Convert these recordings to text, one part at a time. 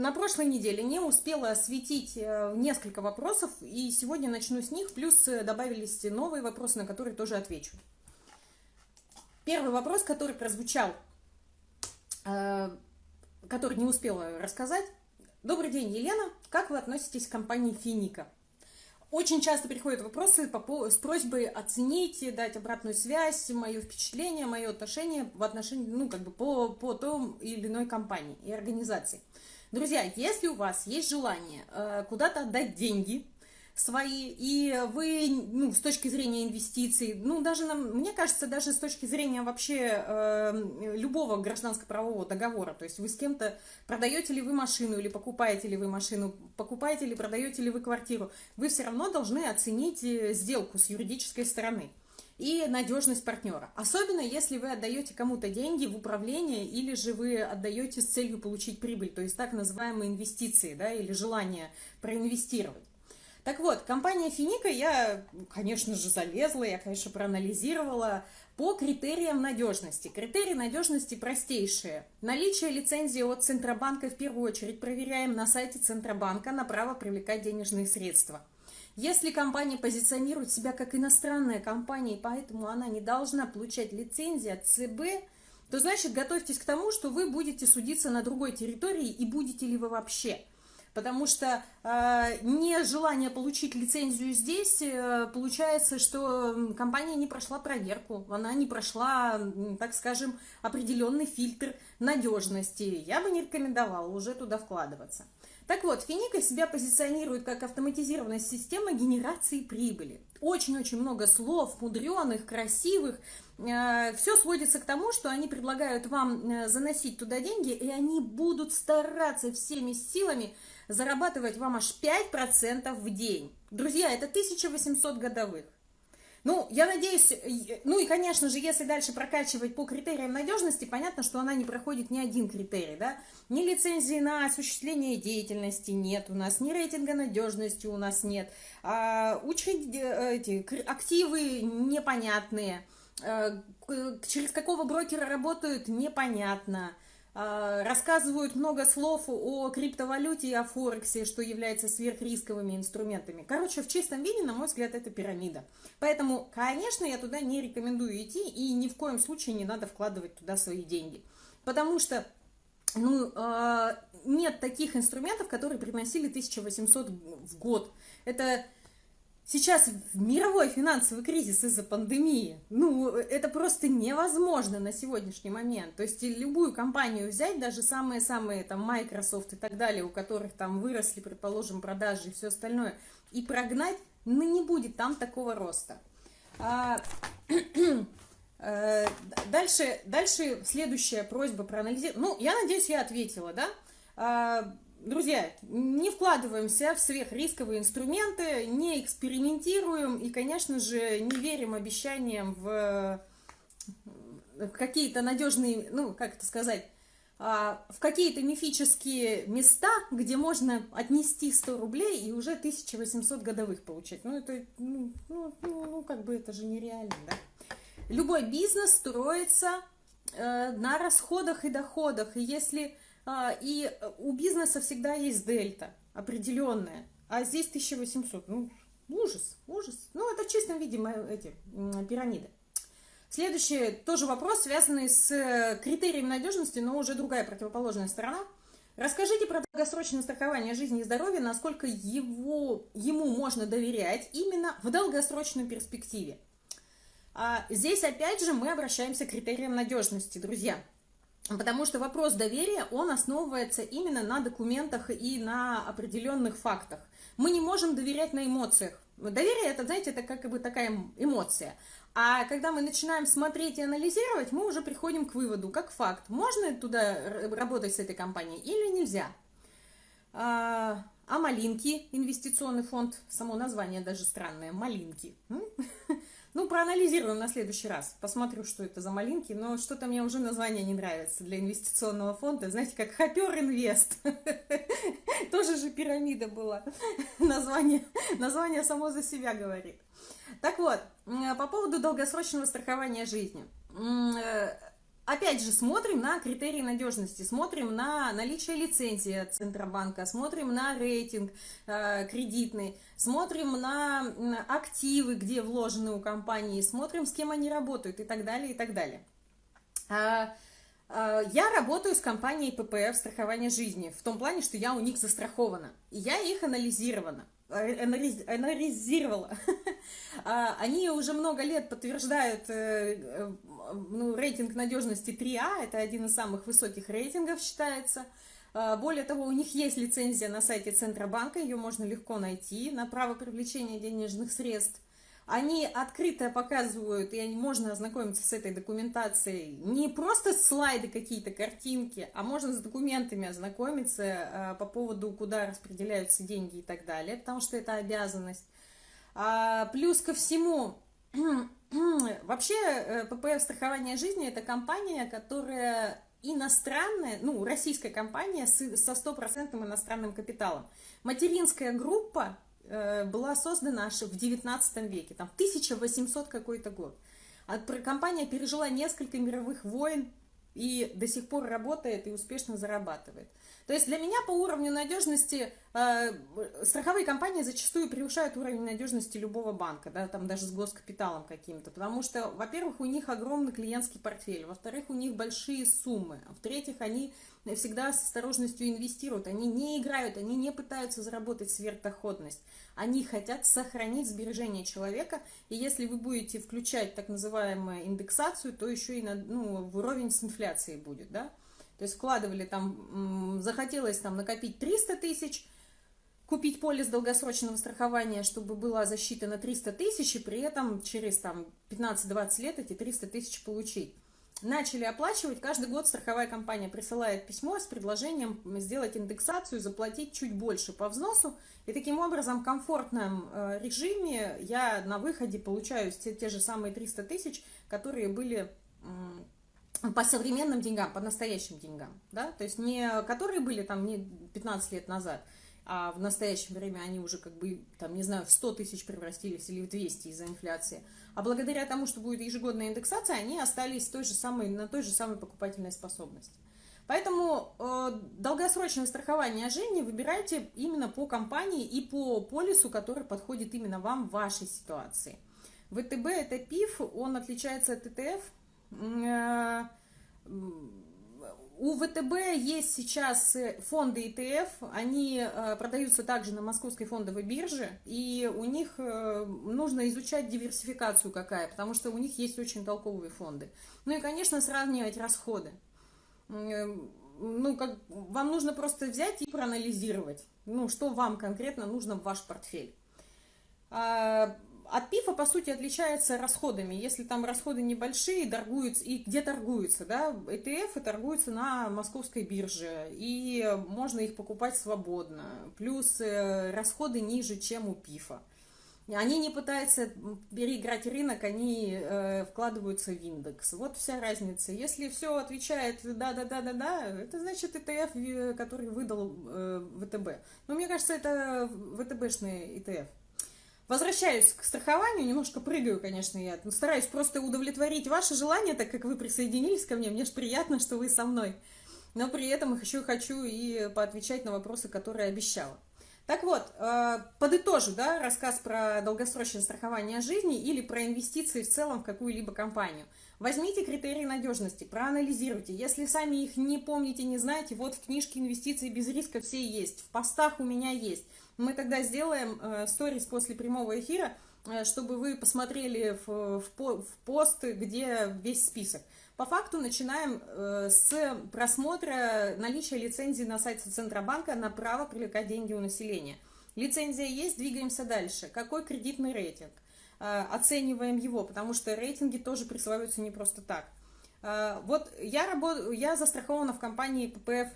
на прошлой неделе не успела осветить э, несколько вопросов, и сегодня начну с них, плюс э, добавились новые вопросы, на которые тоже отвечу. Первый вопрос, который прозвучал, э, который не успела рассказать. Добрый день, Елена. Как вы относитесь к компании «Финика»? Очень часто приходят вопросы с просьбой оценить, дать обратную связь, мое впечатление, мое отношение в отношении, ну, как бы по, по той или иной компании и организации. Друзья, если у вас есть желание э, куда-то отдать деньги, свои, и вы, ну, с точки зрения инвестиций, ну, даже, нам, мне кажется, даже с точки зрения вообще э, любого гражданско-правового договора, то есть вы с кем-то, продаете ли вы машину или покупаете ли вы машину, покупаете ли, продаете ли вы квартиру, вы все равно должны оценить э, сделку с юридической стороны и надежность партнера. Особенно, если вы отдаете кому-то деньги в управление или же вы отдаете с целью получить прибыль, то есть так называемые инвестиции, да, или желание проинвестировать. Так вот, компания Финика, я, конечно же, залезла, я, конечно, проанализировала по критериям надежности. Критерии надежности простейшие. Наличие лицензии от Центробанка в первую очередь проверяем на сайте Центробанка на право привлекать денежные средства. Если компания позиционирует себя как иностранная компания, и поэтому она не должна получать лицензию от ЦБ, то значит готовьтесь к тому, что вы будете судиться на другой территории и будете ли вы вообще – потому что э, нежелание получить лицензию здесь, э, получается, что компания не прошла проверку, она не прошла, так скажем, определенный фильтр надежности. Я бы не рекомендовала уже туда вкладываться. Так вот, Финика себя позиционирует как автоматизированная система генерации прибыли. Очень-очень много слов, мудреных, красивых. Э, Все сводится к тому, что они предлагают вам э, заносить туда деньги, и они будут стараться всеми силами зарабатывать вам аж 5% в день. Друзья, это 1800 годовых. Ну, я надеюсь, ну и, конечно же, если дальше прокачивать по критериям надежности, понятно, что она не проходит ни один критерий, да, ни лицензии на осуществление деятельности нет у нас, ни рейтинга надежности у нас нет, а. Э, эти, активы непонятные, а, через какого брокера работают, непонятно, рассказывают много слов о криптовалюте и о Форексе, что является сверхрисковыми инструментами. Короче, в чистом виде, на мой взгляд, это пирамида. Поэтому, конечно, я туда не рекомендую идти, и ни в коем случае не надо вкладывать туда свои деньги. Потому что ну, а, нет таких инструментов, которые приносили 1800 в год. Это Сейчас мировой финансовый кризис из-за пандемии, ну, это просто невозможно на сегодняшний момент. То есть любую компанию взять, даже самые-самые там Microsoft и так далее, у которых там выросли, предположим, продажи и все остальное, и прогнать, ну, не будет там такого роста. А, э, дальше, дальше следующая просьба проанализировать. Ну, я надеюсь, я ответила, да? Друзья, не вкладываемся в сверхрисковые инструменты, не экспериментируем и, конечно же, не верим обещаниям в какие-то надежные, ну, как это сказать, а, в какие-то мифические места, где можно отнести 100 рублей и уже 1800 годовых получать. Ну, это, ну, ну, ну, ну как бы это же нереально, да? Любой бизнес строится э, на расходах и доходах, и если и у бизнеса всегда есть дельта определенная, а здесь 1800. Ну, ужас, ужас. Ну, это в чистом виде эти пирамиды. Следующий тоже вопрос, связанный с э, критерием надежности, но уже другая противоположная сторона. Расскажите про долгосрочное страхование жизни и здоровья, насколько его, ему можно доверять именно в долгосрочной перспективе. А здесь опять же мы обращаемся к критериям надежности, друзья. Потому что вопрос доверия, он основывается именно на документах и на определенных фактах. Мы не можем доверять на эмоциях. Доверие, это, знаете, это как бы такая эмоция. А когда мы начинаем смотреть и анализировать, мы уже приходим к выводу, как факт, можно туда работать с этой компанией или нельзя. А, а Малинки, инвестиционный фонд, само название даже странное, Малинки. Ну, проанализируем на следующий раз. Посмотрю, что это за малинки. Но что-то мне уже название не нравится для инвестиционного фонда. Знаете, как Хопер Инвест. Тоже же пирамида была. Название, название само за себя говорит. Так вот, по поводу долгосрочного страхования жизни. Э, опять же, смотрим на критерии надежности, смотрим на наличие лицензии от Центробанка, смотрим на рейтинг э, кредитный, смотрим на активы, где вложены у компании, смотрим, с кем они работают и так далее, и так далее. А, а, я работаю с компанией ППФ страхования жизни, в том плане, что я у них застрахована, я их анализирована анализировала. А, они уже много лет подтверждают э, э, ну, рейтинг надежности 3А, это один из самых высоких рейтингов считается. А, более того, у них есть лицензия на сайте Центробанка, ее можно легко найти на право привлечения денежных средств. Они открыто показывают, и можно ознакомиться с этой документацией, не просто слайды какие-то, картинки, а можно с документами ознакомиться э, по поводу, куда распределяются деньги и так далее, потому что это обязанность. А, плюс ко всему, вообще э, ППФ страхования жизни это компания, которая иностранная, ну, российская компания со стопроцентным иностранным капиталом. Материнская группа Э, была создана аж в 19 веке, там 1800 какой-то год. А компания пережила несколько мировых войн и до сих пор работает и успешно зарабатывает. То есть для меня по уровню надежности э, страховые компании зачастую превышают уровень надежности любого банка, да, там даже с госкапиталом каким-то, потому что, во-первых, у них огромный клиентский портфель, во-вторых, у них большие суммы, а в-третьих, они всегда с осторожностью инвестируют, они не играют, они не пытаются заработать сверхдоходность, они хотят сохранить сбережения человека, и если вы будете включать так называемую индексацию, то еще и на, ну, в уровень с инфляцией будет, да, то есть вкладывали там, захотелось там накопить 300 тысяч, купить полис долгосрочного страхования, чтобы была защита на 300 тысяч, и при этом через там 15-20 лет эти 300 тысяч получить. Начали оплачивать, каждый год страховая компания присылает письмо с предложением сделать индексацию, заплатить чуть больше по взносу, и таким образом в комфортном э, режиме я на выходе получаю те, те же самые 300 тысяч, которые были по современным деньгам, по настоящим деньгам, да, то есть не которые были там не 15 лет назад, а в настоящее время они уже как бы, там, не знаю, в 100 тысяч превратились или в 200 из-за инфляции. А благодаря тому, что будет ежегодная индексация, они остались той же самой, на той же самой покупательной способности. Поэтому э, долгосрочное страхование жизни выбирайте именно по компании и по полису, который подходит именно вам в вашей ситуации. ВТБ это ПИФ, он отличается от ТТФ. Э, у ВТБ есть сейчас э, фонды ETF, они э, продаются также на московской фондовой бирже, и у них нужно изучать диверсификацию какая, потому что у них есть очень толковые фонды. Ну и, конечно, сравнивать расходы. Ну, как, вам нужно просто взять и проанализировать, ну, что вам конкретно нужно в ваш портфель. От ПИФа, по сути, отличается расходами. Если там расходы небольшие, торгуются, и где торгуются, да, ETF торгуются на московской бирже, и можно их покупать свободно. Плюс э, расходы ниже, чем у ПИФа. Они не пытаются переиграть рынок, они э, вкладываются в индекс. Вот вся разница. Если все отвечает да-да-да-да-да, это значит ETF, э, который выдал э, ВТБ. Но мне кажется, это ВТБшный ETF. Возвращаюсь к страхованию, немножко прыгаю, конечно, я стараюсь просто удовлетворить ваше желание, так как вы присоединились ко мне, мне же приятно, что вы со мной. Но при этом еще хочу и поотвечать на вопросы, которые обещала. Так вот, э, подытожу, да, рассказ про долгосрочное страхование жизни или про инвестиции в целом в какую-либо компанию. Возьмите критерии надежности, проанализируйте. Если сами их не помните, не знаете, вот в книжке «Инвестиции без риска» все есть, в постах у меня есть. Мы тогда сделаем э, сторис после прямого эфира, э, чтобы вы посмотрели в, в, в пост, где весь список. По факту начинаем э, с просмотра наличия лицензии на сайте Центробанка на право привлекать деньги у населения. Лицензия есть, двигаемся дальше. Какой кредитный рейтинг? Оцениваем его, потому что рейтинги тоже присваиваются не просто так. Вот я, работаю, я застрахована в компании ППФ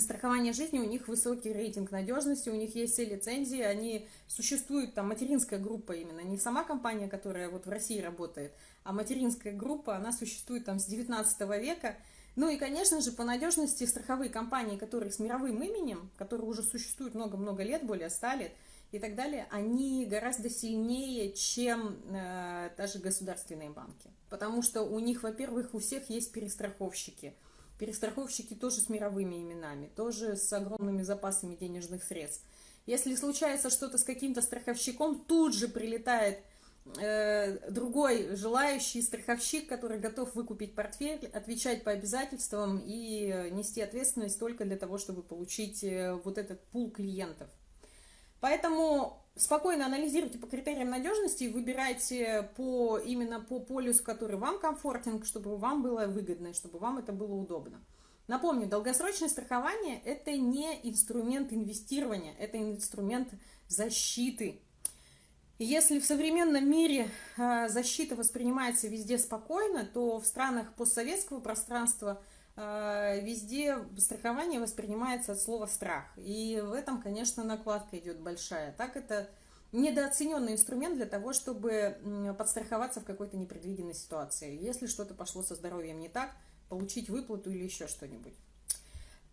страхование жизни, у них высокий рейтинг надежности, у них есть все лицензии, они существуют, там материнская группа именно, не сама компания, которая вот в России работает, а материнская группа, она существует там с 19 века, Ну и, конечно же, по надежности страховые компании, которые с мировым именем, которые уже существуют много-много лет, более 100 лет и так далее, они гораздо сильнее, чем э, даже государственные банки. Потому что у них, во-первых, у всех есть перестраховщики. Перестраховщики тоже с мировыми именами, тоже с огромными запасами денежных средств. Если случается что-то с каким-то страховщиком, тут же прилетает Э, другой желающий страховщик, который готов выкупить портфель, отвечать по обязательствам и нести ответственность только для того, чтобы получить э, вот этот пул клиентов. Поэтому спокойно анализируйте по критериям надежности и выбирайте по, именно по полюсу, который вам комфортен, чтобы вам было выгодно, чтобы вам это было удобно. Напомню, долгосрочное страхование – это не инструмент инвестирования, это инструмент защиты если в современном мире а, защита воспринимается везде спокойно, то в странах постсоветского пространства везде страхование воспринимается от слова страх. И в этом, конечно, накладка идет большая. Так это недооцененный инструмент для того, чтобы подстраховаться в какой-то непредвиденной ситуации. Если что-то пошло со здоровьем не так, получить выплату или еще что-нибудь.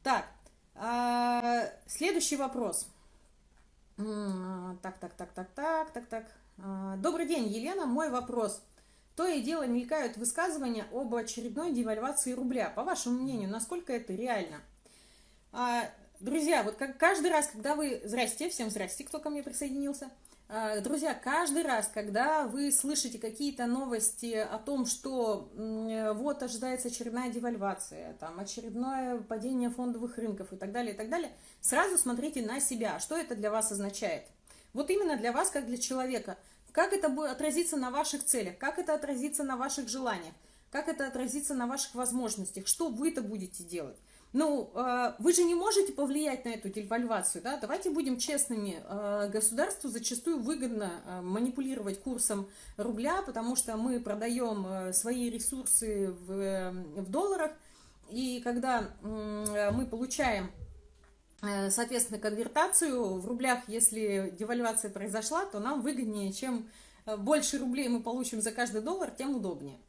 Так, а, следующий вопрос. Так, так, так, так, так, так, так. А, добрый день, Елена. Мой вопрос. То и дело мелькают высказывания об очередной девальвации рубля. По вашему мнению, насколько это реально? А, друзья, вот как каждый раз, когда вы... Здрасте, всем здрасте, кто ко мне присоединился. А, друзья, каждый раз, когда вы слышите какие-то новости о том, что вот ожидается очередная девальвация, там очередное падение фондовых рынков и так далее, и так далее, сразу смотрите на себя, что это для вас означает. Вот именно для вас, как для человека. Как это будет отразиться на ваших целях, как это отразится на ваших желаниях, как это отразится на ваших возможностях, что вы-то будете делать. Ну, э, вы же не можете повлиять на эту девальвацию, да? Давайте будем честными. Э, государству зачастую выгодно э, манипулировать курсом рубля, потому что мы продаем свои ресурсы в, в долларах, и когда мы получаем, соответственно, конвертацию в рублях, если девальвация произошла, то нам выгоднее, чем больше рублей мы получим за каждый доллар, тем удобнее.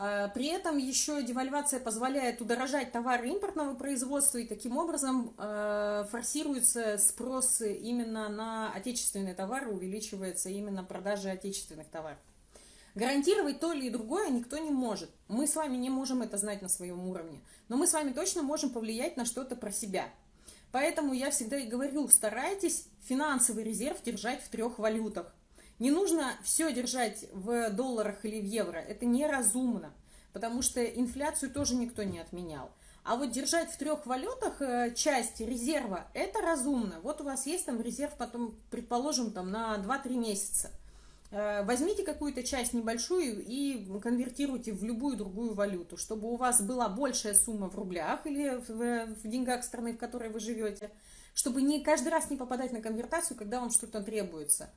А, при этом еще девальвация позволяет удорожать товары импортного производства, и таким образом форсируется спрос именно на отечественные товары, увеличивается именно продажа отечественных товаров. Гарантировать то или другое никто не может. Мы с вами не можем это знать на своем уровне, но мы с вами точно можем повлиять на что-то про себя. Поэтому я всегда и говорю, старайтесь финансовый резерв держать в трех валютах. Не нужно все держать в долларах или в евро, это неразумно, потому что инфляцию тоже никто не отменял. А вот держать в трех валютах э, часть резерва, это разумно. Вот у вас есть там резерв, потом, предположим, там на 2-3 месяца. Э, возьмите какую-то часть небольшую и конвертируйте в любую другую валюту, чтобы у вас была большая сумма в рублях или в, в деньгах страны, в которой вы живете, чтобы не каждый раз не попадать на конвертацию, когда вам что-то требуется.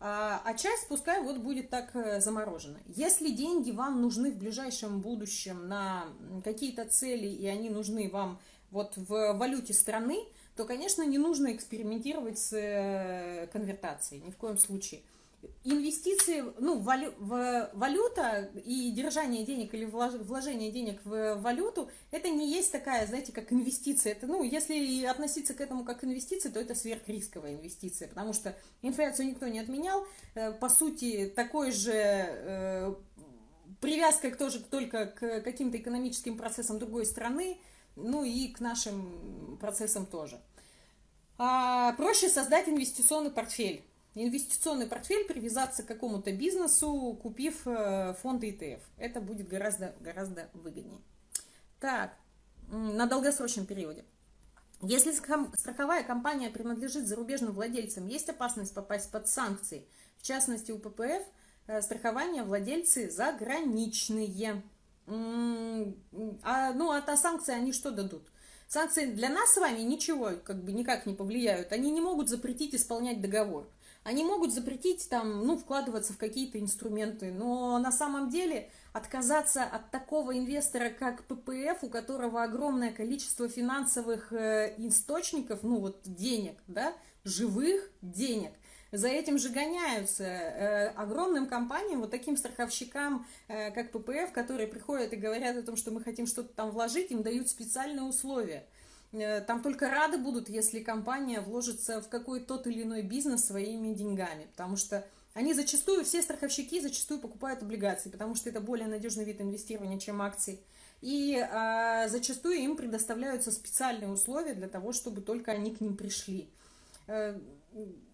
А, а часть пускай вот будет так э, заморожена. Если деньги вам нужны в ближайшем будущем на какие-то цели, и они нужны вам вот в валюте страны, то, конечно, не нужно экспериментировать с э, конвертацией, ни в коем случае инвестиции, ну, валю, в, валюта и держание денег или вложение денег в валюту, это не есть такая, знаете, как инвестиция. Это, ну, если относиться к этому как инвестиция, то это сверхрисковая инвестиция, потому что инфляцию никто не отменял. Э, по сути, такой же э, привязка тоже только к каким-то экономическим процессам другой страны, ну и к нашим процессам тоже. А проще создать инвестиционный портфель инвестиционный портфель привязаться к какому-то бизнесу, купив э, фонды ETF. Это будет гораздо, гораздо выгоднее. Так, на долгосрочном периоде. Если страховая компания принадлежит зарубежным владельцам, есть опасность попасть под санкции. В частности, у ППФ э, страхование владельцы заграничные. А, ну, а та санкции они что дадут? Санкции для нас с вами ничего как бы никак не повлияют. Они не могут запретить исполнять договор. Они могут запретить там, ну, вкладываться в какие-то инструменты, но на самом деле отказаться от такого инвестора, как ППФ, у которого огромное количество финансовых э, источников, ну, вот денег, да, живых денег, за этим же гоняются. Э, огромным компаниям, вот таким страховщикам, э, как ППФ, которые приходят и говорят о том, что мы хотим что-то там вложить, им дают специальные условия. Э, там только рады будут, если компания вложится в какой-то тот или иной бизнес своими деньгами, потому что они зачастую, все страховщики зачастую покупают облигации, потому что это более надежный вид инвестирования, чем акции. И а, зачастую им предоставляются специальные условия для того, чтобы только они к ним пришли. Э,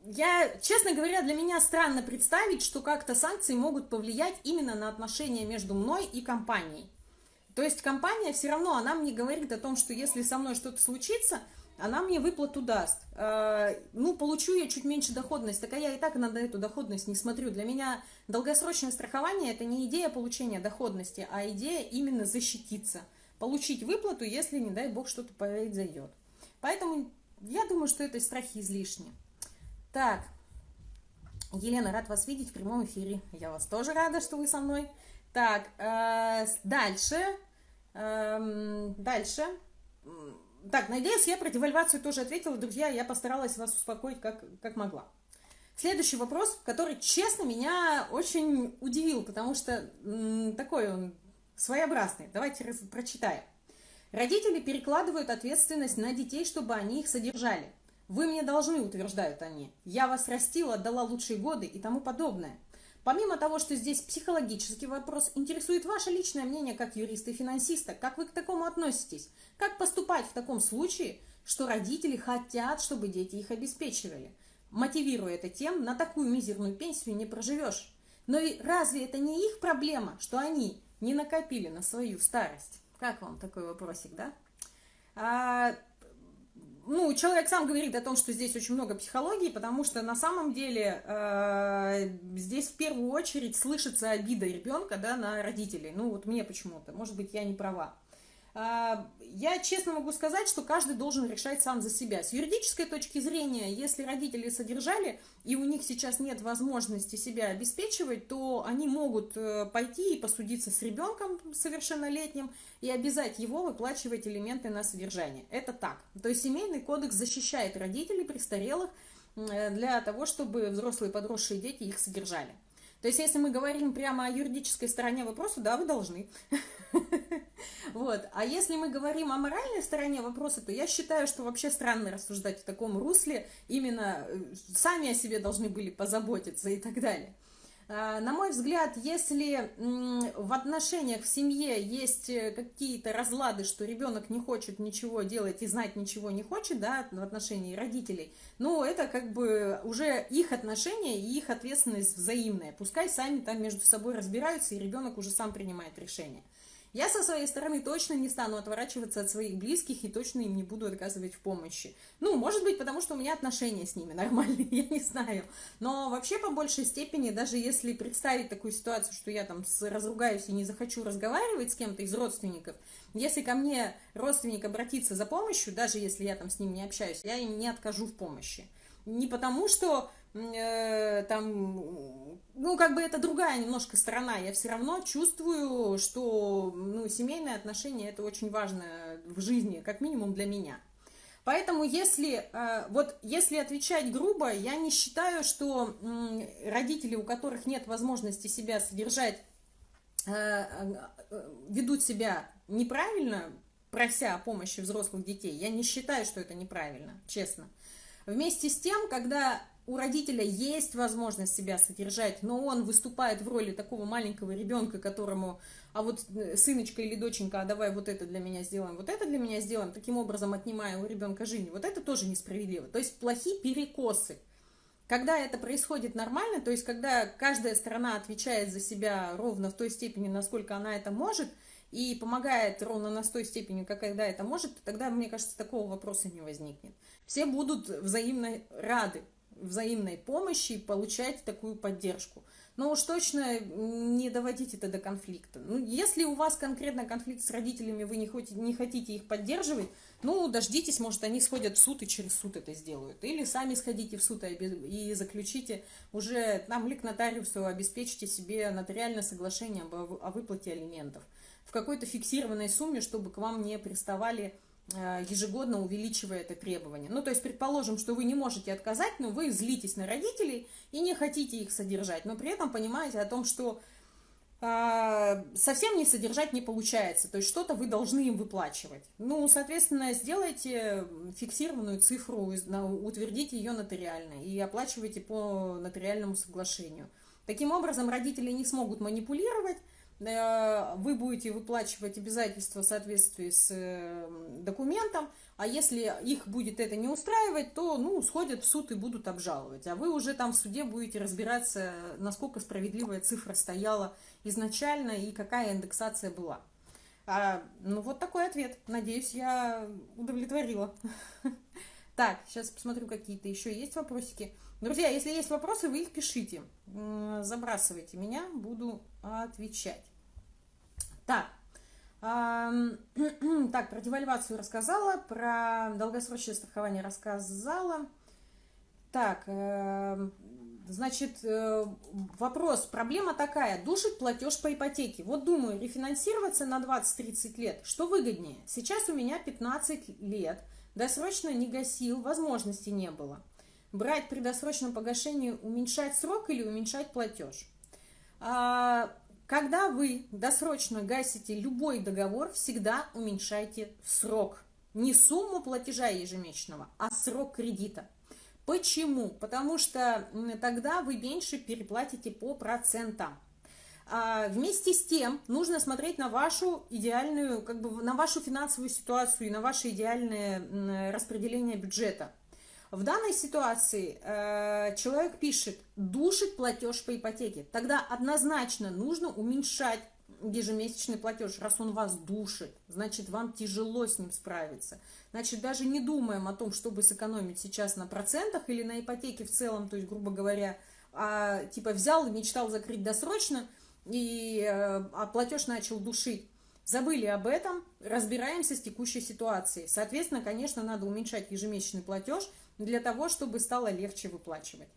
я, честно говоря, для меня странно представить, что как-то санкции могут повлиять именно на отношения между мной и компанией. То есть компания все равно, она мне говорит о том, что если со мной что-то случится, она мне выплату даст. Э, ну, получу я чуть меньше доходность, так а я и так на эту доходность не смотрю. Для меня долгосрочное страхование – это не идея получения доходности, а идея именно защититься. Получить выплату, если, не дай бог, что-то произойдет. Поэтому я думаю, что это страхи излишни. Так, Елена, рад вас видеть в прямом эфире. Я вас тоже рада, что вы со мной. Так, э, дальше. Э, дальше. Так, надеюсь, я про девальвацию тоже ответила. Друзья, я постаралась вас успокоить как, как могла. Следующий вопрос, который, честно, меня очень удивил, потому что такой он своеобразный. Давайте прочитаем. Родители перекладывают ответственность на детей, чтобы они их содержали. Вы мне должны, утверждают они. Я вас растила, отдала лучшие годы и тому подобное. Помимо того, что здесь психологический вопрос, интересует ваше личное мнение как юриста и финансиста. Как вы к такому относитесь? Как поступать в таком случае, что родители хотят, чтобы дети их обеспечивали? Мотивируя это тем, на такую мизерную пенсию не проживешь. Но и разве это не их проблема, что они не накопили на свою старость? Как вам такой вопросик, да? А, ну, человек сам говорит о том, что здесь очень много психологии, потому что на самом деле э, здесь в первую очередь слышится обида ребенка да, на родителей. Ну, вот мне почему-то, может быть, я не права. Я честно могу сказать, что каждый должен решать сам за себя. С юридической точки зрения, если родители содержали, и у них сейчас нет возможности себя обеспечивать, то они могут э, пойти и посудиться с ребенком совершеннолетним и обязать его выплачивать элементы на содержание. Это так. То есть семейный кодекс защищает родителей престарелых э, для того, чтобы взрослые подросшие дети их содержали. То есть, если мы говорим прямо о юридической стороне вопроса, да, вы должны. Вот. А если мы говорим о моральной стороне вопроса, то я считаю, что вообще странно рассуждать в таком русле. Именно э, сами о себе должны были позаботиться и так далее. А, на мой взгляд, если в отношениях в семье есть э, какие-то разлады, что ребенок не хочет ничего делать и знать ничего не хочет, да, в отношении родителей, ну, это как бы уже их отношения и их ответственность взаимная. Пускай сами там между собой разбираются, и ребенок уже сам принимает решение. Я со своей стороны точно не стану отворачиваться от своих близких и точно им не буду отказывать в помощи. Ну, может быть, потому что у меня отношения с ними нормальные, я не знаю. Но вообще, по большей степени, даже если представить такую ситуацию, что я там разругаюсь и не захочу разговаривать с кем-то из родственников, если ко мне родственник обратится за помощью, даже если я там с ним не общаюсь, я им не откажу в помощи. Не потому, что там, ну, как бы это другая немножко сторона. Я все равно чувствую, что, ну, семейные отношения это очень важно в жизни, как минимум для меня. Поэтому, если, э, вот, если отвечать грубо, я не считаю, что родители, у которых нет возможности себя содержать, э, ведут себя неправильно, прося о помощи взрослых детей. Я не считаю, что это неправильно, честно. Вместе с тем, когда у родителя есть возможность себя содержать, но он выступает в роли такого маленького ребенка, которому, а вот э, сыночка или доченька, а давай вот это для меня сделаем, вот это для меня сделаем, таким образом отнимая у ребенка жизнь, вот это тоже несправедливо. То есть плохие перекосы. Когда это происходит нормально, то есть когда каждая сторона отвечает за себя ровно в той степени, насколько она это может, и помогает ровно на той степени, как когда это может, тогда, мне кажется, такого вопроса не возникнет. Все будут взаимно рады взаимной помощи и получать такую поддержку. Но уж точно не доводить это до конфликта. Ну, если у вас конкретно конфликт с родителями, вы не хотите, не хотите их поддерживать, ну, дождитесь, может, они сходят в суд и через суд это сделают. Или сами сходите в суд и заключите уже там ли к нотариусу, обеспечите себе нотариальное соглашение о выплате алиментов в какой-то фиксированной сумме, чтобы к вам не приставали ежегодно увеличивая это требование. Ну, то есть, предположим, что вы не можете отказать, но вы злитесь на родителей и не хотите их содержать, но при этом понимаете о том, что а, совсем не содержать не получается, то есть что-то вы должны им выплачивать. Ну, соответственно, сделайте фиксированную цифру, утвердите ее нотариально и оплачивайте по нотариальному соглашению. Таким образом, родители не смогут манипулировать, э, вы будете выплачивать обязательства в соответствии с э, документом, а если их будет это не устраивать, то, ну, сходят в суд и будут обжаловать. А вы уже там в суде будете разбираться, насколько справедливая цифра стояла изначально и какая индексация была. А, ну, вот такой ответ. Надеюсь, я удовлетворила. Так, сейчас посмотрю, какие-то еще есть вопросики. Друзья, если есть вопросы, вы их пишите. Забрасывайте меня, буду отвечать. Так, так, про девальвацию рассказала, про долгосрочное страхование рассказала. Так, эм, Значит, э, вопрос, проблема такая, душит платеж по ипотеке. Вот думаю, рефинансироваться на 20-30 лет, что выгоднее? Сейчас у меня 15 лет, досрочно не гасил, возможности не было. Брать при досрочном погашении, уменьшать срок или уменьшать платеж? А, когда вы досрочно гасите любой договор, всегда уменьшайте срок. Не сумму платежа ежемесячного, а срок кредита. Почему? Потому что тогда вы меньше переплатите по процентам. А вместе с тем нужно смотреть на вашу идеальную, как бы на вашу финансовую ситуацию и на ваше идеальное распределение бюджета. В данной ситуации э, человек пишет, душит платеж по ипотеке. Тогда однозначно нужно уменьшать ежемесячный платеж, раз он вас душит, значит, вам тяжело с ним справиться. Значит, даже не думаем о том, чтобы сэкономить сейчас на процентах или на ипотеке в целом, то есть, грубо говоря, а, типа взял и мечтал закрыть досрочно, и, э, а платеж начал душить. Забыли об этом, разбираемся с текущей ситуацией. Соответственно, конечно, надо уменьшать ежемесячный платеж для того, чтобы стало легче выплачивать.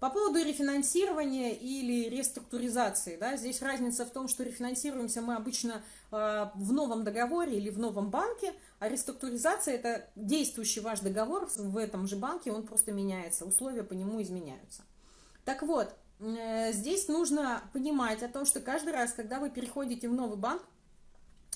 По поводу рефинансирования или реструктуризации, да, здесь разница в том, что рефинансируемся мы обычно э, в новом договоре или в новом банке, а реструктуризация – это действующий ваш договор в этом же банке, он просто меняется, условия по нему изменяются. Так вот, э, здесь нужно понимать о том, что каждый раз, когда вы переходите в новый банк,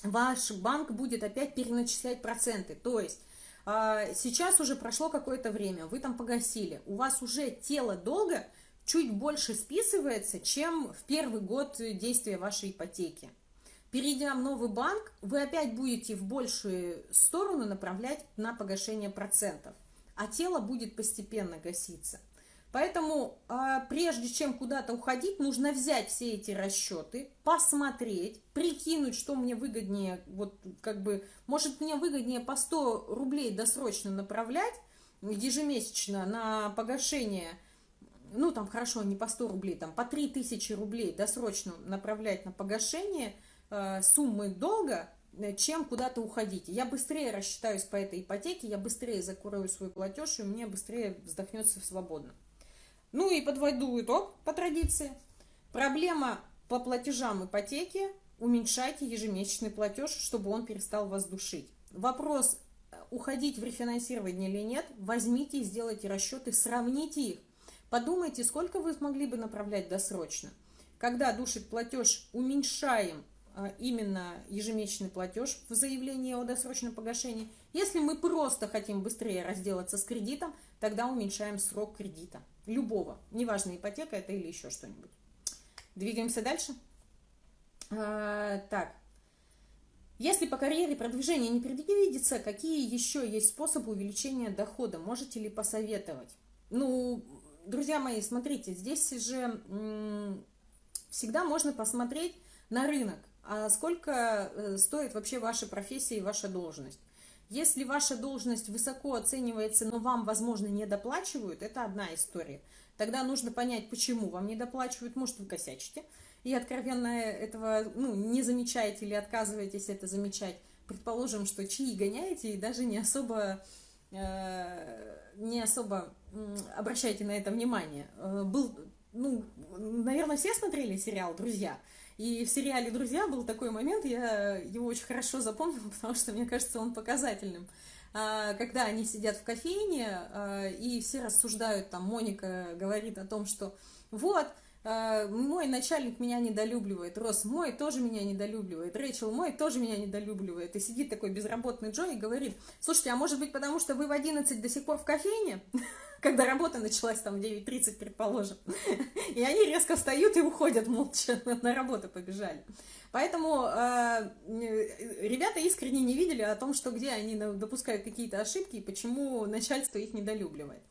ваш банк будет опять переначислять проценты, то есть сейчас уже прошло какое-то время, вы там погасили, у вас уже тело долга чуть больше списывается, чем в первый год действия вашей ипотеки. Перейдя в новый банк, вы опять будете в большую сторону направлять на погашение процентов, а тело будет постепенно гаситься. Поэтому а, прежде чем куда-то уходить, нужно взять все эти расчеты, посмотреть, прикинуть, что мне выгоднее, вот как бы, может мне выгоднее по 100 рублей досрочно направлять ежемесячно на погашение, ну там хорошо, не по 100 рублей, там по 3000 рублей досрочно направлять на погашение э, суммы долга, э, чем куда-то уходить. Я быстрее рассчитаюсь по этой ипотеке, я быстрее закрою свой платеж, и мне быстрее вздохнется свободно. Ну и подводу итог по традиции. Проблема по платежам ипотеки. Уменьшайте ежемесячный платеж, чтобы он перестал вас душить. Вопрос, э, уходить в рефинансирование или нет, возьмите и сделайте расчеты, сравните их. Подумайте, сколько вы смогли бы направлять досрочно. Когда душит платеж, уменьшаем именно ежемесячный платеж в заявлении о досрочном погашении. Если мы просто хотим быстрее разделаться с кредитом, тогда уменьшаем срок кредита. Любого. Неважно, ипотека это или еще что-нибудь. Двигаемся дальше. А, так. Если по карьере продвижения не предвидится, какие еще есть способы увеличения дохода? Можете ли посоветовать? Ну, друзья мои, смотрите, здесь же всегда можно посмотреть на рынок, а сколько э, стоит вообще ваша профессия и ваша должность. Если ваша должность высоко оценивается, но вам, возможно, не доплачивают, это одна история. Тогда нужно понять, почему вам не доплачивают. Может, вы косячите и откровенно этого ну, не замечаете или отказываетесь это замечать. Предположим, что чьи гоняете и даже не особо, э, не особо обращаете на это внимание. Э, был, ну, наверное, все смотрели сериал «Друзья», И в сериале «Друзья» был такой момент, я его очень хорошо запомнила, потому что, мне кажется, он показательным. А, когда они сидят в кофейне, а, и все рассуждают, там Моника говорит о том, что вот, а, мой начальник меня недолюбливает, Рос мой тоже меня недолюбливает, Рэйчел мой тоже меня недолюбливает. И сидит такой безработный Джо и говорит, слушайте, а может быть потому, что вы в 11 до сих пор в кофейне? Когда работа началась там в 9.30, предположим. И они резко встают и уходят молча, на работу побежали. Поэтому э, ребята искренне не видели о том, что где они допускают какие-то ошибки и почему начальство их недолюбливает.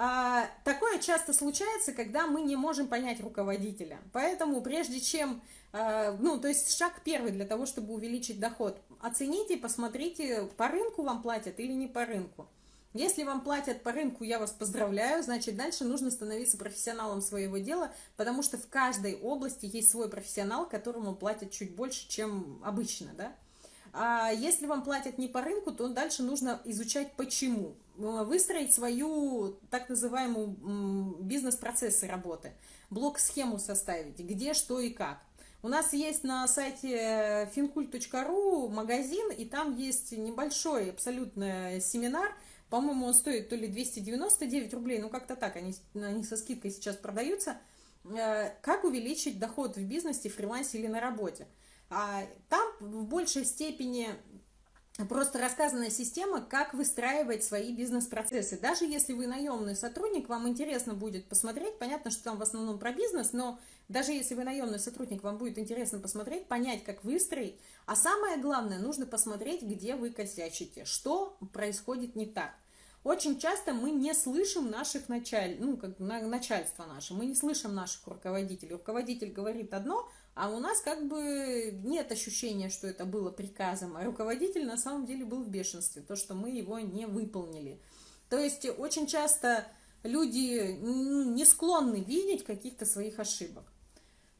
А, такое часто случается, когда мы не можем понять руководителя. Поэтому прежде чем, а, ну, то есть шаг первый для того, чтобы увеличить доход, оцените, посмотрите, по рынку вам платят или не по рынку. Если вам платят по рынку, я вас поздравляю, значит, дальше нужно становиться профессионалом своего дела, потому что в каждой области есть свой профессионал, которому платят чуть больше, чем обычно, да. А если вам платят не по рынку, то дальше нужно изучать почему. Э, выстроить свою так называемую бизнес-процессы работы, блок-схему составить, где, что и как. У нас есть на сайте fincult.ru магазин, и там есть небольшой абсолютно семинар, по-моему, он стоит то ли 299 рублей, ну как-то так, они, они со скидкой сейчас продаются, э, как увеличить доход в бизнесе, фрилансе или на работе. А там в большей степени просто рассказанная система, как выстраивать свои бизнес-процессы. Даже если вы наемный сотрудник, вам интересно будет посмотреть, понятно, что там в основном про бизнес, но даже если вы наемный сотрудник, вам будет интересно посмотреть, понять, как выстроить. А самое главное, нужно посмотреть, где вы косячите, что происходит не так. Очень часто мы не слышим наших началь... ну, как начальство наше, мы не слышим наших руководителей. Руководитель говорит одно, а у нас как бы нет ощущения, что это было приказом, а руководитель на самом деле был в бешенстве, то, что мы его не выполнили. То есть очень часто люди не склонны видеть каких-то своих ошибок.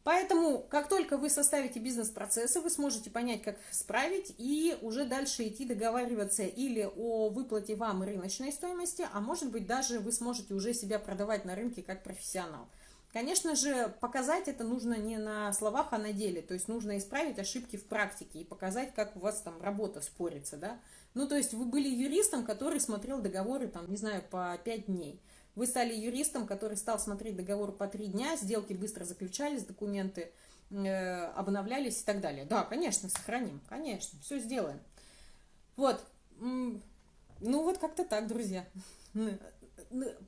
Поэтому, как только вы составите бизнес-процессы, вы сможете понять, как справить, и уже дальше идти договариваться или о выплате вам рыночной стоимости, а может быть даже вы сможете уже себя продавать на рынке как профессионал. Конечно же, показать это нужно не на словах, а на деле. То есть нужно исправить ошибки в практике и показать, как у вас там работа спорится, да. Ну, то есть вы были юристом, который смотрел договоры, там, не знаю, по 5 дней. Вы стали юристом, который стал смотреть договор по 3 дня, сделки быстро заключались, документы э, обновлялись и так далее. Да, конечно, сохраним, конечно, все сделаем. Вот, ну вот как-то так, друзья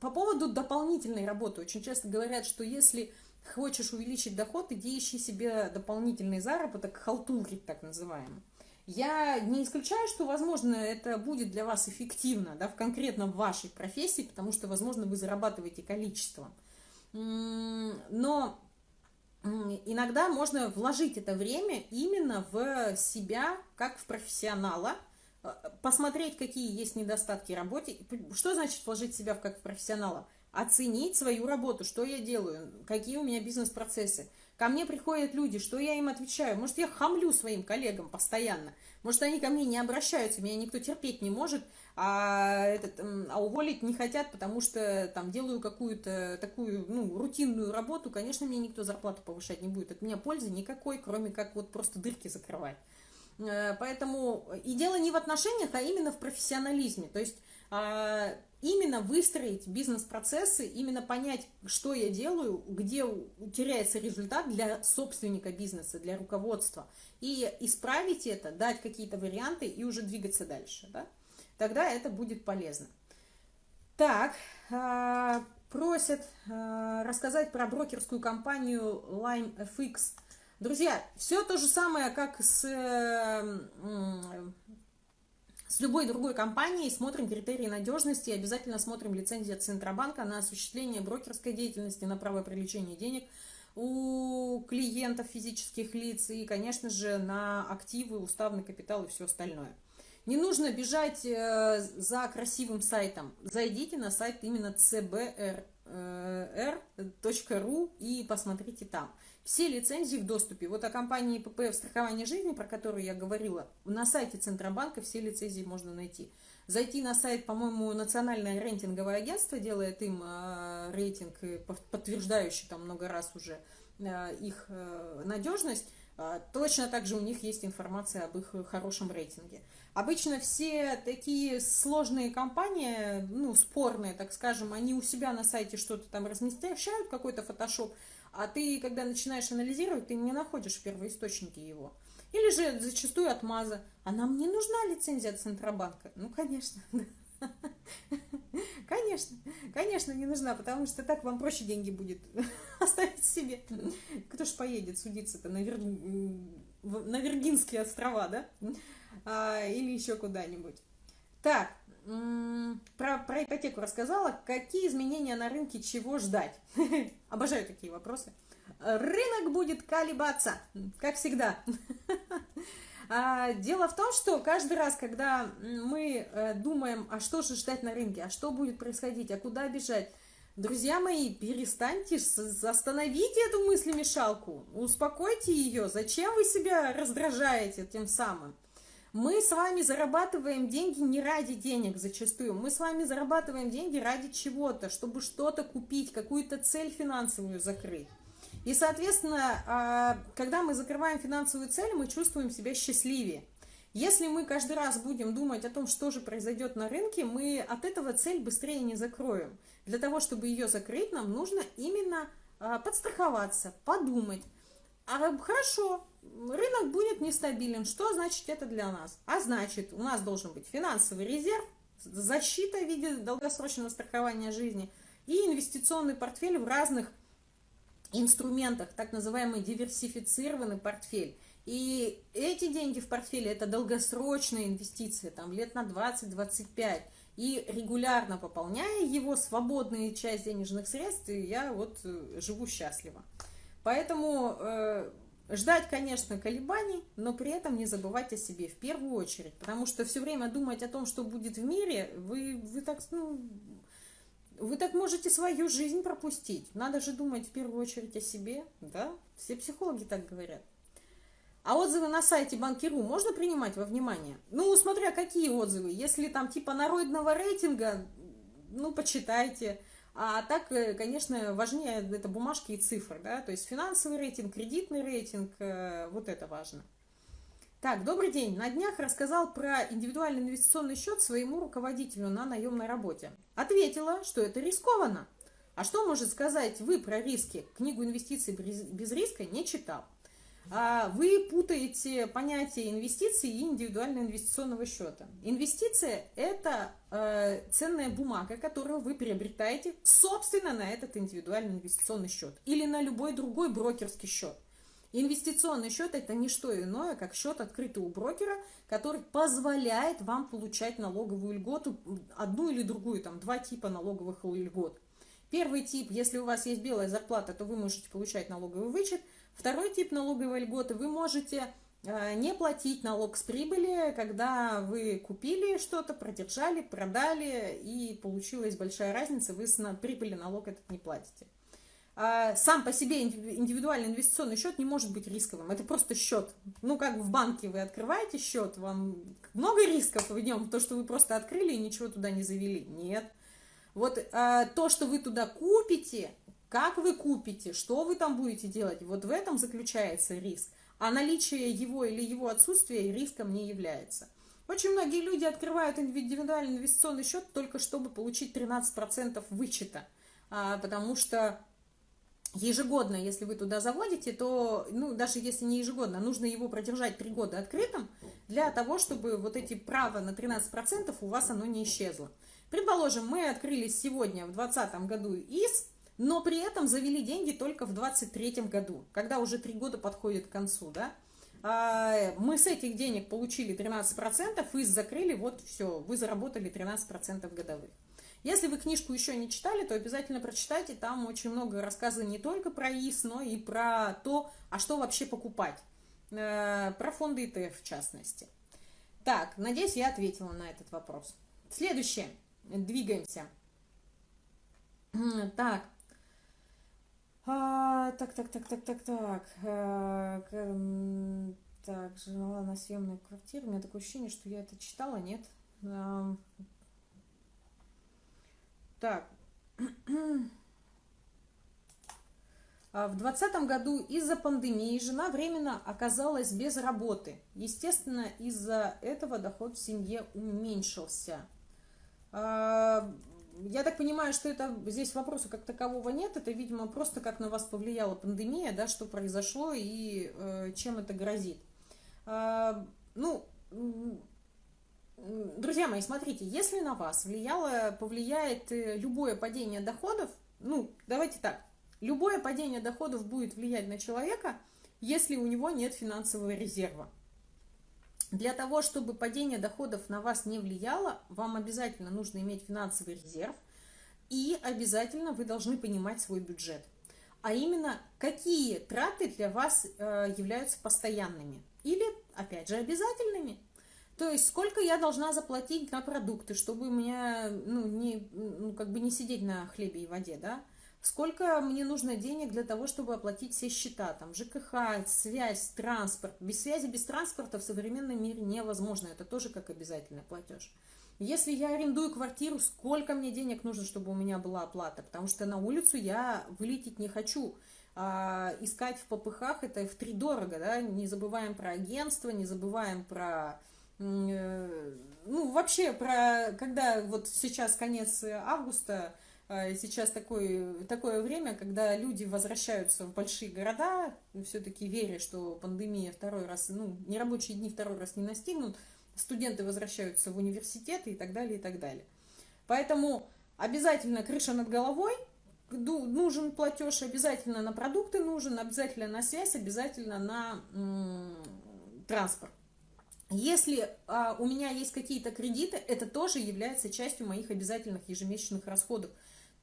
по поводу дополнительной работы. Очень часто говорят, что если хочешь увеличить доход, иди ищи себе дополнительный заработок, халтурить так называемый. Я не исключаю, что, возможно, это будет для вас эффективно, да, в конкретно вашей профессии, потому что, возможно, вы зарабатываете количеством. Но иногда можно вложить это время именно в себя, как в профессионала, посмотреть, какие есть недостатки в работе. Что значит вложить себя в как в профессионала? Оценить свою работу, что я делаю, какие у меня бизнес-процессы. Ко мне приходят люди, что я им отвечаю? Может, я хамлю своим коллегам постоянно? Может, они ко мне не обращаются, меня никто терпеть не может, а, этот, а уволить не хотят, потому что там делаю какую-то такую, ну, рутинную работу, конечно, мне никто зарплату повышать не будет. От меня пользы никакой, кроме как вот просто дырки закрывать. Э, поэтому и дело не в отношениях, а именно в профессионализме. То есть а, именно выстроить бизнес-процессы, именно понять, что я делаю, где теряется результат для собственника бизнеса, для руководства, и исправить это, дать какие-то варианты и уже двигаться дальше. Да? Тогда это будет полезно. Так, а, просят а, рассказать про брокерскую компанию LimeFX – Друзья, все то же самое, как с, с любой другой компанией. Смотрим критерии надежности, обязательно смотрим лицензию Центробанка на осуществление брокерской деятельности, на право привлечения денег у клиентов физических лиц и, конечно же, на активы, уставный капитал и все остальное. Не нужно бежать э, за красивым сайтом. Зайдите на сайт именно cbr.ru э, и посмотрите там. Все лицензии в доступе. Вот о компании ППФ страхования жизни, про которую я говорила, на сайте Центробанка все лицензии можно найти. Зайти на сайт, по-моему, Национальное рейтинговое агентство делает им э, рейтинг, подтверждающий там много раз уже их надежность, точно так же у них есть информация об их хорошем рейтинге. Обычно все такие сложные компании, ну, спорные, так скажем, они у себя на сайте что-то там размещают, какой-то фотошоп, а ты, когда начинаешь анализировать, ты не находишь в первоисточнике его. Или же зачастую отмаза. А нам не нужна лицензия от Центробанка? Ну, конечно. Конечно, конечно, не нужна, потому что так вам проще деньги будет оставить себе. Кто ж поедет судиться-то на, Вир... на Виргинские острова, да? А, или еще куда-нибудь. Так, про, про ипотеку рассказала. Какие изменения на рынке, чего ждать? Обожаю такие вопросы. Рынок будет колебаться, как всегда. А, дело в том, что каждый раз, когда мы э, думаем, а что же ждать на рынке, а что будет происходить, а куда бежать, друзья мои, перестаньте, остановите эту мыслемешалку, успокойте ее. Зачем вы себя раздражаете тем самым? Мы с вами зарабатываем деньги не ради денег зачастую. Мы с вами зарабатываем деньги ради чего-то, чтобы что-то купить, какую-то цель финансовую закрыть. И, соответственно, а, когда мы закрываем финансовую цель, мы чувствуем себя счастливее. Если мы каждый раз будем думать о том, что же произойдет на рынке, мы от этого цель быстрее не закроем. Для того, чтобы ее закрыть, нам нужно именно а, подстраховаться, подумать. А хорошо, рынок будет нестабилен. Что значит это для нас? А значит, у нас должен быть финансовый резерв, защита в виде долгосрочного страхования жизни и инвестиционный портфель в разных инструментах, так называемый диверсифицированный портфель. И эти деньги в портфеле – это долгосрочные инвестиции, там лет на 20-25. И регулярно пополняя его, свободную часть денежных средств, я вот э, живу счастливо. Поэтому э, Ждать, конечно, колебаний, но при этом не забывать о себе в первую очередь, потому что все время думать о том, что будет в мире, вы, вы так, ну, вы так можете свою жизнь пропустить. Надо же думать в первую очередь о себе, да? Все психологи так говорят. А отзывы на сайте Банкиру можно принимать во внимание? Ну, смотря какие отзывы. Если там типа народного рейтинга, ну, почитайте. А так, э, конечно, важнее это бумажки и цифры, да, то есть финансовый рейтинг, кредитный рейтинг, э, вот это важно. Так, добрый день. На днях рассказал про индивидуальный инвестиционный счет своему руководителю на наемной работе. Ответила, что это рискованно. А что может сказать вы про риски? Книгу инвестиций без риска не читал. А, вы путаете понятие инвестиций и индивидуального инвестиционного счета. Инвестиция – это э, ценная бумага, которую вы приобретаете собственно на этот индивидуальный инвестиционный счет или на любой другой брокерский счет. Инвестиционный счет – это не что иное, как счет, открытый у брокера, который позволяет вам получать налоговую льготу, одну или другую, там два типа налоговых льгот. Первый тип, если у вас есть белая зарплата, то вы можете получать налоговый вычет – Второй тип налоговой льготы, вы можете э, не платить налог с прибыли, когда вы купили что-то, продержали, продали, и получилась большая разница, вы с прибыли налог этот не платите. А сам по себе индивидуальный инвестиционный счет не может быть рисковым, это просто счет. Ну, как в банке вы открываете счет, вам много рисков в нем, то, что вы просто открыли и ничего туда не завели. Нет. Вот а, то, что вы туда купите, как вы купите, что вы там будете делать, вот в этом заключается риск. А наличие его или его отсутствие риском не является. Очень многие люди открывают индивидуальный инвестиционный счет только чтобы получить 13% вычета, а, потому что ежегодно, если вы туда заводите, то, ну, даже если не ежегодно, нужно его продержать 3 года открытым, для того, чтобы вот эти права на 13% у вас оно не исчезло. Предположим, мы открылись сегодня в 2020 году из но при этом завели деньги только в 23 году, когда уже три года подходит к концу, да. А, мы с этих денег получили 13% и закрыли, вот все, вы заработали 13% годовых. Если вы книжку еще не читали, то обязательно прочитайте, там очень много рассказа не только про ИС, но и про то, а что вообще покупать, э, про фонды ETF в частности. Так, надеюсь, я ответила на этот вопрос. Следующее, двигаемся. Так, а, так, так, так, так, так, так. А, так, жила на съемной квартире. У меня такое ощущение, что я это читала, нет? А, так. А в 2020 году из-за пандемии жена временно оказалась без работы. Естественно, из-за этого доход в семье уменьшился. Я так понимаю, что это здесь вопроса как такового нет. Это, видимо, просто как на вас повлияла пандемия, да, что произошло и э, чем это грозит. А, ну, друзья мои, смотрите, если на вас влияло, повлияет э, любое падение доходов, ну, давайте так, Любое падение доходов будет влиять на человека, если у него нет финансового резерва. Для того, чтобы падение доходов на вас не влияло, вам обязательно нужно иметь финансовый резерв, и обязательно вы должны понимать свой бюджет. А именно, какие траты для вас э, являются постоянными или, опять же, обязательными. То есть, сколько я должна заплатить на продукты, чтобы у меня, ну, не, ну, как бы не сидеть на хлебе и воде, да? Сколько мне нужно денег для того, чтобы оплатить все счета, там, ЖКХ, связь, транспорт. Без связи, без транспорта в современном мире невозможно, это тоже как обязательный платеж. Если я арендую квартиру, сколько мне денег нужно, чтобы у меня была оплата? Потому что на улицу я вылететь не хочу. А искать в ППХ это в три дорого, да, не забываем про агентство, не забываем про э, ну, вообще, про, когда вот сейчас конец августа, сейчас такое, такое время, когда люди возвращаются в большие города, все-таки веря, что пандемия второй раз, ну, нерабочие дни второй раз не настигнут, студенты возвращаются в университеты и так далее, и так далее. Поэтому обязательно крыша над головой, нужен платеж, обязательно на продукты нужен, обязательно на связь, обязательно на транспорт. Если а, у меня есть какие-то кредиты, это тоже является частью моих обязательных ежемесячных расходов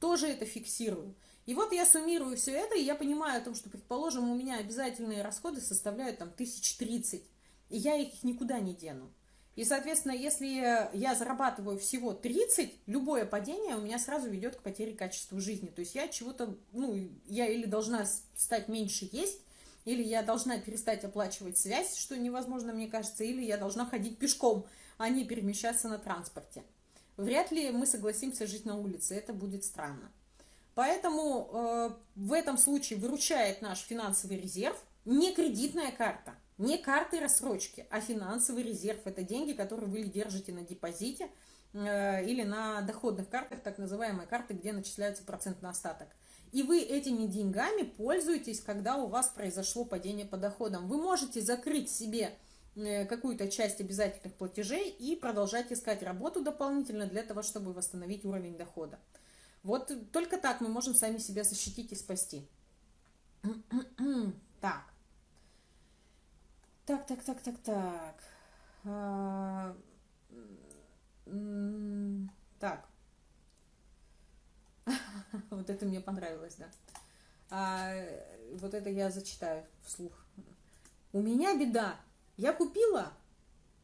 тоже это фиксирую. И вот я суммирую все это, и я понимаю о том, что, предположим, у меня обязательные расходы составляют там тысяч тридцать, и я их никуда не дену. И, соответственно, если я зарабатываю всего 30, любое падение у меня сразу ведет к потере качества жизни. То есть я чего-то, ну, я или должна стать меньше есть, или я должна перестать оплачивать связь, что невозможно, мне кажется, или я должна ходить пешком, а не перемещаться на транспорте вряд ли мы согласимся жить на улице, это будет странно. Поэтому э, в этом случае выручает наш финансовый резерв, не кредитная карта, не карты рассрочки, а финансовый резерв. Это деньги, которые вы держите на депозите э, или на доходных картах, так называемые карты, где начисляется процент на остаток. И вы этими деньгами пользуетесь, когда у вас произошло падение по доходам. Вы можете закрыть себе какую-то часть обязательных платежей и продолжать искать работу дополнительно для того, чтобы восстановить уровень дохода. Вот только так мы можем сами себя защитить и спасти. Так. Так, так, так, так, так. А, так. Вот это мне понравилось, да. А, вот это я зачитаю вслух. У меня беда. Я купила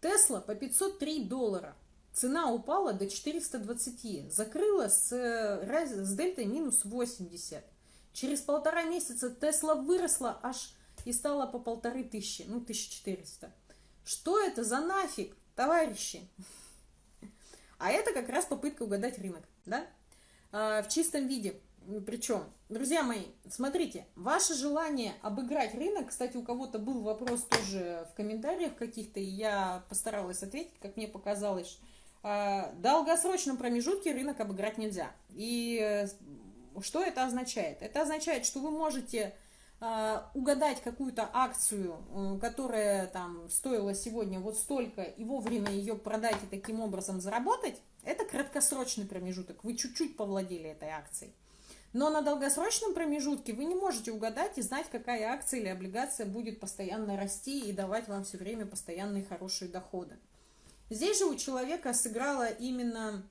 Тесла по 503 доллара. Цена упала до 420. Закрыла с, с дельтой минус 80. Через полтора месяца Тесла выросла аж и стала по полторы тысячи, ну 1400. Что это за нафиг, товарищи? А это как раз попытка угадать рынок, да? А, в чистом виде. Причем, друзья мои, смотрите, ваше желание обыграть рынок, кстати, у кого-то был вопрос тоже в комментариях каких-то, и я постаралась ответить, как мне показалось, а, в долгосрочном промежутке рынок обыграть нельзя. И э, что это означает? Это означает, что вы можете а, угадать какую-то акцию, э, которая там стоила сегодня вот столько, и вовремя ее продать и таким образом заработать, это краткосрочный промежуток. Вы чуть-чуть повладели этой акцией. Но на долгосрочном промежутке вы не можете угадать и знать, какая акция или облигация будет постоянно расти и давать вам все время постоянные хорошие доходы. Здесь же у человека сыграла именно,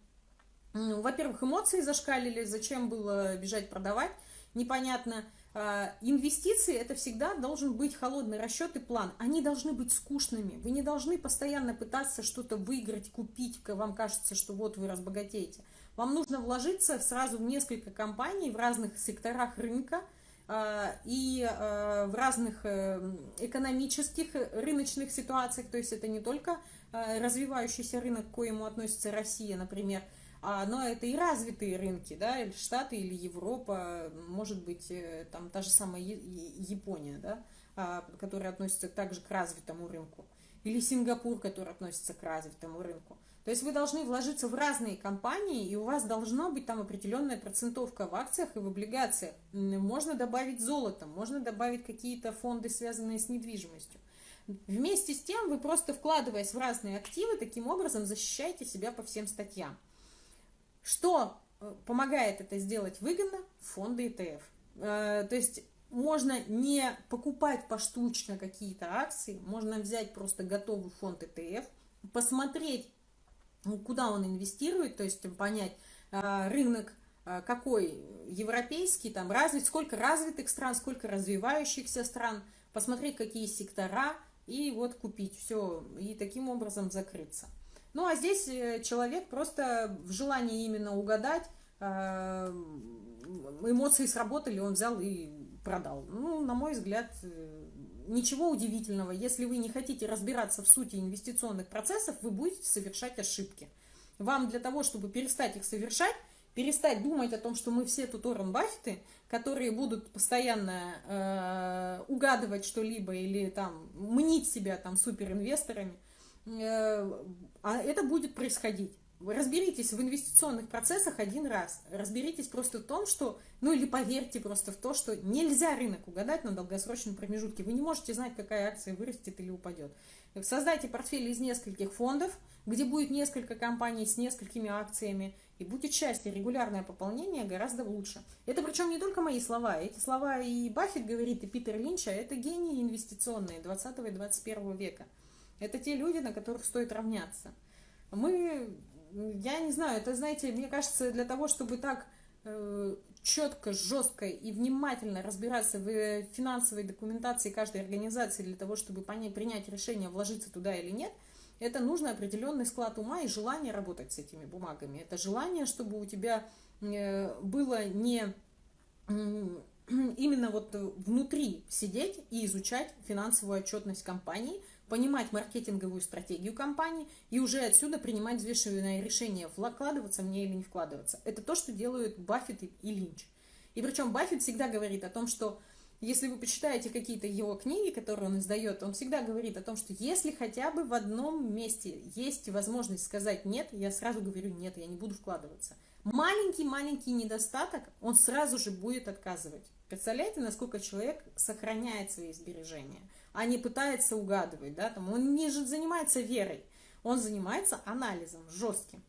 во-первых, эмоции зашкалили, зачем было бежать продавать, непонятно. А, инвестиции это всегда должен быть холодный расчет и план. Они должны быть скучными. Вы не должны постоянно пытаться что-то выиграть, купить, вам кажется, что вот вы разбогатеете. Вам нужно вложиться сразу в несколько компаний в разных секторах рынка а, и а, в разных э, экономических рыночных ситуациях. То есть это не только развивающийся рынок, к коему относится Россия, например, а, но это и развитые рынки, да, или Штаты, или Европа, может быть, э, там та же самая Япония, да, а, которая относится также к развитому рынку, или Сингапур, который относится к развитому рынку. То есть вы должны вложиться в разные компании, и у вас должна быть там определенная процентовка в акциях и в облигациях. Можно добавить золото, можно добавить какие-то фонды, связанные с недвижимостью. Вместе с тем вы просто вкладываясь в разные активы, таким образом защищаете себя по всем статьям. Что э, помогает это сделать выгодно? Фонды ETF. Э, то есть можно не покупать поштучно какие-то акции, можно взять просто готовый фонд ETF, посмотреть, куда он инвестирует, то есть понять э, рынок какой европейский, там развит, сколько развитых стран, сколько развивающихся стран, посмотреть, какие сектора, и вот купить все, и таким образом закрыться. Ну, а здесь э, человек просто в желании именно угадать, э, эмоции сработали, он взял и продал. Ну, на мой взгляд, э, ничего удивительного. Если вы не хотите разбираться в сути инвестиционных процессов, вы будете совершать ошибки. Вам для того, чтобы перестать их совершать, перестать думать о том, что мы все тут Уоррен Баффеты, которые будут постоянно э, угадывать что-либо или там мнить себя там суперинвесторами, э, а это будет происходить. Разберитесь в инвестиционных процессах один раз. Разберитесь просто в том, что, ну или поверьте просто в то, что нельзя рынок угадать на долгосрочном промежутке. Вы не можете знать, какая акция вырастет или упадет. Создайте портфель из нескольких фондов, где будет несколько компаний с несколькими акциями, и будет счастье, регулярное пополнение гораздо лучше. Это причем не только мои слова, эти слова и Баффет говорит, и Питер Линч, а это гении инвестиционные 20 и 21 века. Это те люди, на которых стоит равняться. Мы я не знаю, это, знаете, мне кажется, для того, чтобы так э, четко, жестко и внимательно разбираться в финансовой документации каждой организации для того, чтобы понять, принять решение, вложиться туда или нет, это нужно определенный склад ума и желание работать с этими бумагами. Это желание, чтобы у тебя э, было не именно вот внутри сидеть и изучать финансовую отчетность компании – понимать маркетинговую стратегию компании и уже отсюда принимать взвешенное решение, вкладываться мне или не вкладываться. Это то, что делают Баффет и Линч. И причем Баффет всегда говорит о том, что если вы почитаете какие-то его книги, которые он издает, он всегда говорит о том, что если хотя бы в одном месте есть возможность сказать «нет», я сразу говорю «нет, я не буду вкладываться». Маленький-маленький недостаток, он сразу же будет отказывать. Представляете, насколько человек сохраняет свои сбережения – а не пытается угадывать, да, там, он не занимается верой, он занимается анализом жестким.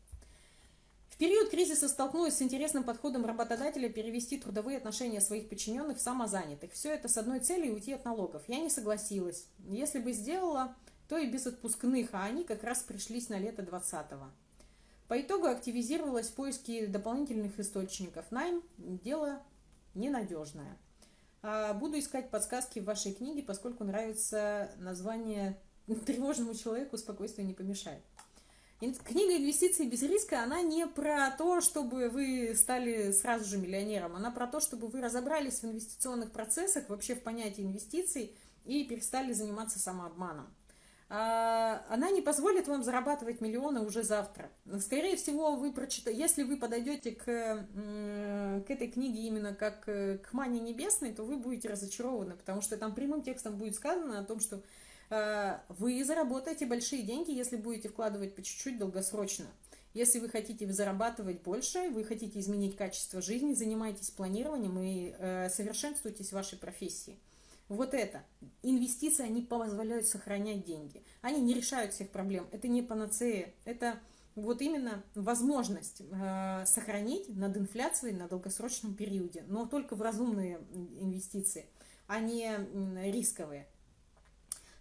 В период кризиса столкнулась с интересным подходом работодателя перевести трудовые отношения своих подчиненных в самозанятых. Все это с одной целью уйти от налогов. Я не согласилась. Если бы сделала, то и без отпускных, а они как раз пришлись на лето 20-го. По итогу активизировалась в поиске дополнительных источников. Найм – дело ненадежное. А, буду искать подсказки в вашей книге, поскольку нравится название «Тревожному человеку спокойствие не помешает». Книга «Инвестиции без риска», она не про то, чтобы вы стали сразу же миллионером, она про то, чтобы вы разобрались в инвестиционных процессах, вообще в понятии инвестиций и перестали заниматься самообманом. А, она не позволит вам зарабатывать миллионы уже завтра. Скорее всего, вы прочитаете, если вы подойдете к, к этой книге именно как э, к мане небесной, то вы будете разочарованы, потому что там прямым текстом будет сказано о том, что а, вы заработаете большие деньги, если будете вкладывать по чуть-чуть долгосрочно. Если вы хотите зарабатывать больше, вы хотите изменить качество жизни, занимайтесь планированием и э, совершенствуйтесь в вашей профессии. Вот это. Инвестиции, они позволяют сохранять деньги. Они не решают всех проблем. Это не панацея. Это вот именно возможность э, сохранить над инфляцией на долгосрочном периоде, но только в разумные инвестиции, а не рисковые.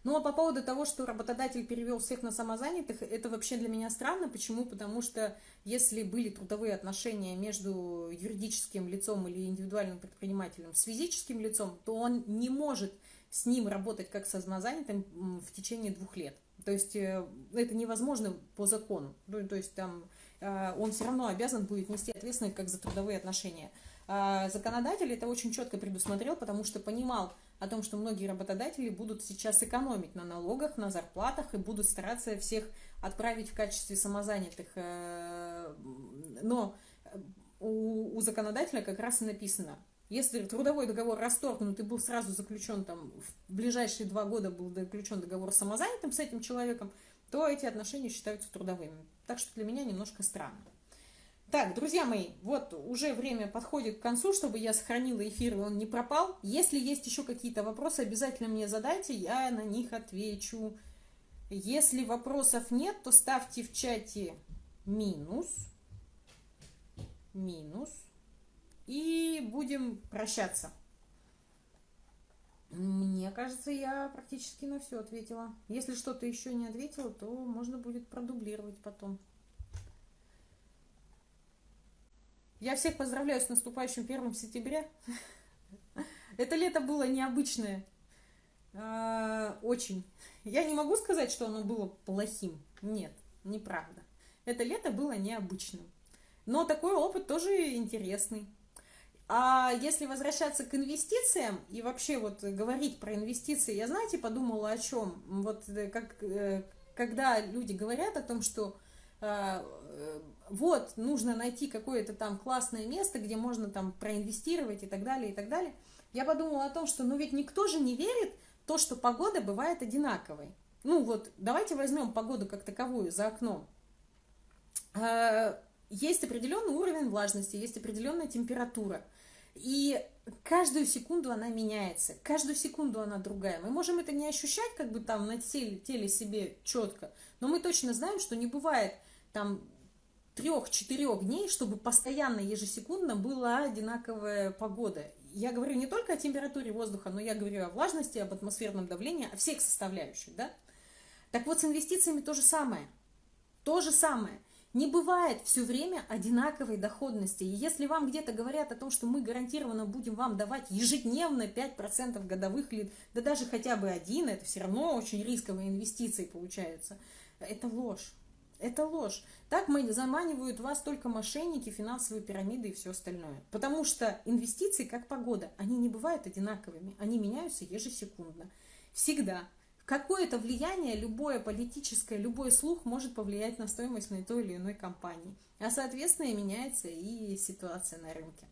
Ну а по поводу того, что работодатель перевел всех на самозанятых, это вообще для меня странно. Почему? Потому что если были трудовые отношения между юридическим лицом или индивидуальным предпринимателем с физическим лицом, то он не может с ним работать как с самозанятым в течение двух лет. То есть э, это невозможно по закону. Ну, то есть там э, он все равно обязан будет нести ответственность как за трудовые отношения. А законодатель это очень четко предусмотрел, потому что понимал о том, что многие работодатели будут сейчас экономить на налогах, на зарплатах и будут стараться всех отправить в качестве самозанятых. Э, но у, у законодателя как раз и написано, если трудовой договор расторгнут и был сразу заключен там, в ближайшие два года был заключен договор с самозанятым с этим человеком, то эти отношения считаются трудовыми. Так что для меня немножко странно. Так, друзья мои, вот уже время подходит к концу, чтобы я сохранила эфир, и он не пропал. Если есть еще какие-то вопросы, обязательно мне задайте, я на них отвечу. Если вопросов нет, то ставьте в чате минус, минус, и будем прощаться. Мне кажется, я практически на все ответила. Если что-то еще не ответила, то можно будет продублировать потом. Я всех поздравляю с наступающим первым сентября. Это лето было необычное. А, очень. Я не могу сказать, что оно было плохим. Нет, неправда. Это лето было необычным. Но такой опыт тоже интересный. А если возвращаться к инвестициям и вообще вот говорить про инвестиции, я, знаете, подумала о чем? Вот э, как, э, когда люди говорят о том, что вот, нужно найти какое-то там классное место, где можно там проинвестировать и так далее, и так далее, я подумала о том, что ну ведь никто же не верит в то, что погода бывает одинаковой. Ну вот, давайте возьмем погоду как таковую за окном есть определенный уровень влажности, есть определенная температура. И каждую секунду она меняется, каждую секунду она другая. Мы можем это не ощущать как бы там на теле, теле себе четко, но мы точно знаем, что не бывает там трех-четырех дней, чтобы постоянно, ежесекундно была одинаковая погода. Я говорю не только о температуре воздуха, но я говорю о влажности, об атмосферном давлении, о всех составляющих, да? Так вот, с инвестициями то же самое. То же самое – не бывает все время одинаковой доходности. И если вам где-то говорят о том, что мы гарантированно будем вам давать ежедневно 5% годовых, или да даже хотя бы один, это все равно очень рисковые инвестиции получаются. Это ложь. Это ложь. Так заманивают вас только мошенники, финансовые пирамиды и все остальное. Потому что инвестиции, как погода, они не бывают одинаковыми. Они меняются ежесекундно. Всегда. Какое-то влияние любое политическое, любой слух может повлиять на стоимость на той или иной компании. А соответственно и меняется и ситуация на рынке.